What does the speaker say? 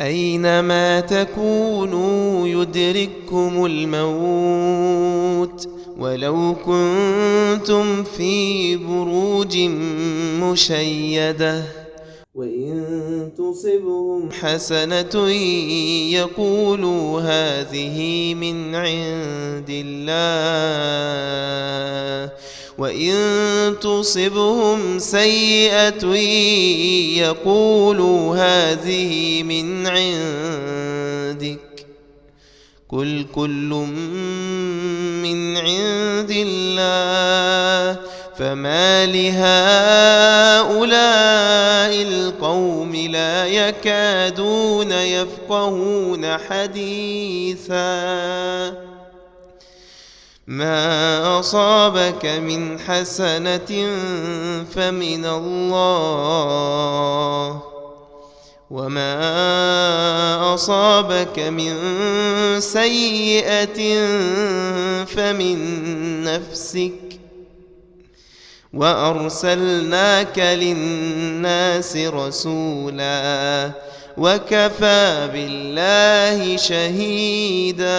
أينما تكونوا يدرككم الموت ولو كنتم في بروج مشيدة وإن تصبهم حسنة يقولوا هذه من عند الله وإن تصبهم سيئة يقولوا هذه من عندك قل كل من عند الله فما لهؤلاء القوم لا يكادون يفقهون حديثاً ما أصابك من حسنة فمن الله وما أصابك من سيئة فمن نفسك وأرسلناك للناس رسولا وكفى بالله شهيداً